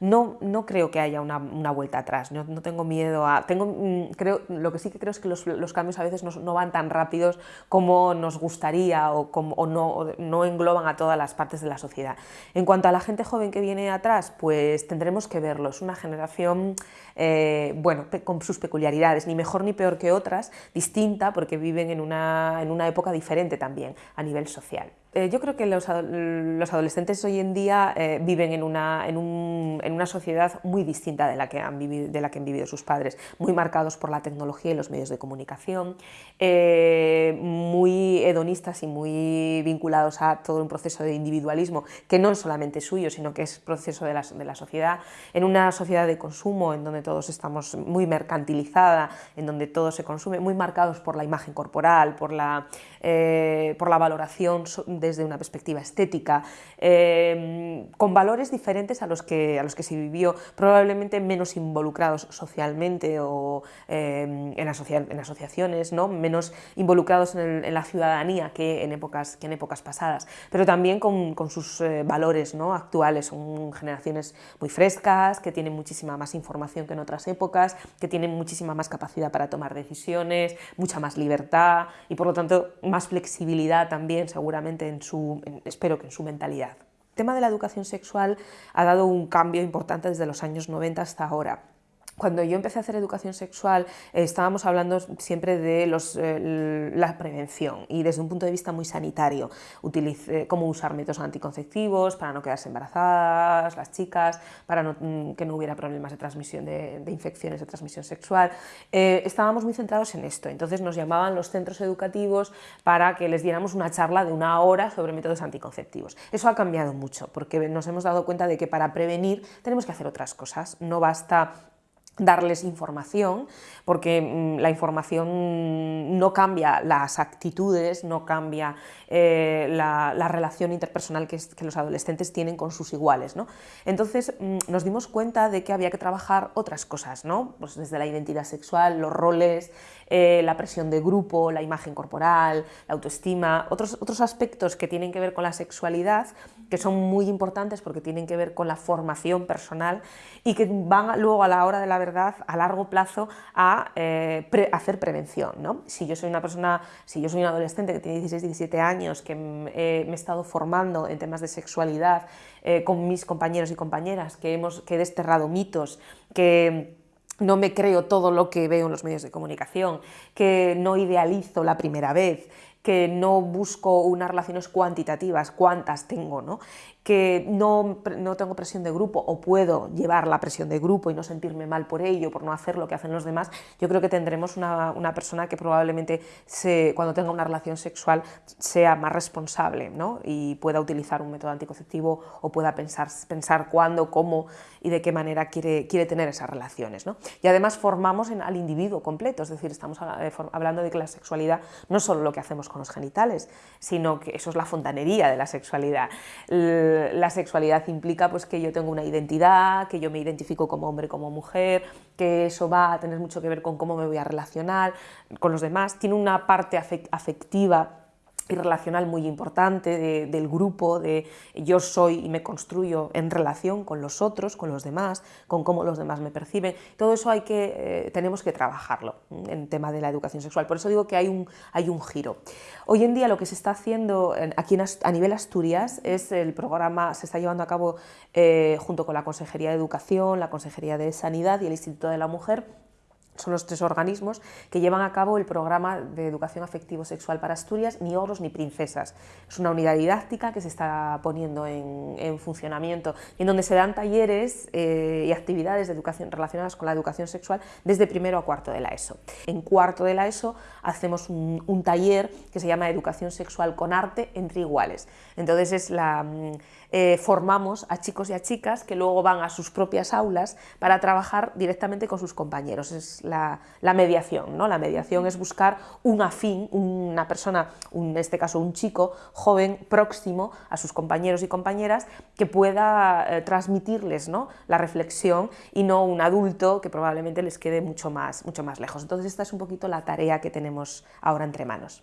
no, no creo que haya una, una vuelta atrás, no, no, tengo miedo a... Tengo, mm, creo, lo que sí que creo es que los, los cambios a veces no, no, van tan rápidos como nos gustaría o, como, o no, no engloban a todas las partes de la sociedad. En cuanto a la gente joven que viene atrás, pues tendremos que verlo, es una generación, eh, bueno, con sus peculiaridades, ni mejor ni peor que otras, distinta porque viven en una, en una época diferente también a nivel social. Eh, yo creo que los, los, adolescentes hoy en día eh, viven en una, en, un, en una, sociedad muy distinta de la, que han vivido, de la que han vivido sus padres, muy marcados por la tecnología y los medios de comunicación, eh, hedonistas y muy vinculados a todo un proceso de individualismo que no es solamente suyo, sino que es proceso de la, de la sociedad, en una sociedad de consumo en donde todos estamos muy mercantilizada, en donde todo se consume, muy marcados por la imagen corporal, por la, eh, por la valoración desde una perspectiva estética, eh, con valores diferentes a los, que, a los que se vivió, probablemente menos involucrados socialmente o eh, en, asocia en, asociaciones, ¿no? menos involucrados en, en, la ciudadanía que en épocas, que en épocas pasadas, pero también con, con sus eh, valores ¿no? actuales, son generaciones muy frescas, que tienen muchísima más información que en otras épocas, que tienen muchísima más capacidad para tomar decisiones, mucha más libertad y por lo tanto más flexibilidad también seguramente en su, en, espero que en su mentalidad. El tema de la educación sexual ha dado un cambio importante desde los años 90 hasta ahora cuando yo empecé a hacer educación sexual eh, estábamos hablando siempre de los, eh, la prevención y desde un punto de vista muy sanitario, Utilice, cómo usar métodos anticonceptivos para no quedarse embarazadas, las chicas, para mm, que no hubiera problemas de transmisión de, de infecciones de transmisión sexual. Eh, estábamos muy centrados en esto, entonces nos llamaban los centros educativos para que les diéramos una charla de una hora sobre métodos anticonceptivos. Eso ha cambiado mucho porque nos hemos dado cuenta de que para prevenir tenemos que hacer otras cosas, no basta darles información, porque mm, la información no cambia las actitudes, no cambia eh, la, la, relación interpersonal que, que, los adolescentes tienen con sus iguales. ¿no? Entonces mm, nos dimos cuenta de que había que trabajar otras cosas, ¿no? pues desde la identidad sexual, los roles, eh, la presión de grupo, la imagen corporal, la autoestima, otros, otros aspectos que tienen que ver con la sexualidad, que son muy importantes porque tienen que ver con la formación personal y que van luego a la hora de la verdad, a largo plazo, a eh, hacer prevención. ¿no? Si yo soy una persona, si yo soy un adolescente que tiene 16, 17 años, que eh, me he estado formando en temas de sexualidad con mis compañeros y compañeras, que, hemos, que he desterrado mitos, que no me creo todo lo que veo en los medios de comunicación, que no idealizo la primera vez, que no busco unas relaciones cuantitativas, cuántas tengo, ¿no? Que no, no, tengo presión de grupo o puedo llevar la presión de grupo y no sentirme mal por ello, por no hacer lo que hacen los demás, yo creo que tendremos una, una persona que probablemente cuando tenga una relación sexual sea más responsable ¿no? y pueda utilizar un método anticonceptivo o pueda pensar, pensar cuándo, cómo y de qué manera quiere, quiere tener esas relaciones. ¿no? Y además formamos en, al individuo completo, es decir, estamos eh, hablando de que la sexualidad no es solo lo que hacemos con los genitales, sino que eso es la fontanería de la sexualidad. La sexualidad implica pues, que yo tengo una identidad, que yo me identifico como hombre, como mujer, que eso va a tener mucho que ver con cómo me voy a relacionar con los demás, tiene una parte afectiva y relacional muy importante de, del grupo, de yo soy y me construyo en relación con los otros, con los demás, con cómo los demás me perciben. Todo eso hay que, eh, tenemos que trabajarlo en tema de la educación sexual. Por eso digo que hay un, hay un giro. Hoy en día lo que se está haciendo aquí en, a nivel Asturias es el programa, se está llevando a cabo eh, junto con la Consejería de Educación, la Consejería de Sanidad y el Instituto de la Mujer, son los tres organismos que llevan a cabo el programa de educación afectivo-sexual para Asturias, ni ogros ni princesas. Es una unidad didáctica que se está poniendo en, en funcionamiento en donde se dan talleres eh, y actividades de educación relacionadas con la educación sexual desde primero a cuarto de la ESO. En cuarto de la ESO hacemos un, taller que se llama Educación Sexual con Arte entre Iguales. Entonces es la eh, formamos a chicos y a chicas que luego van a sus propias aulas para trabajar directamente con sus compañeros. La, mediación, ¿no? La mediación es buscar un afín, una persona, en este caso un chico joven, próximo a sus compañeros y compañeras, que pueda eh, transmitirles ¿no? la reflexión y no un adulto que probablemente les quede mucho más, mucho más lejos. Entonces esta es un poquito la tarea que tenemos ahora entre manos.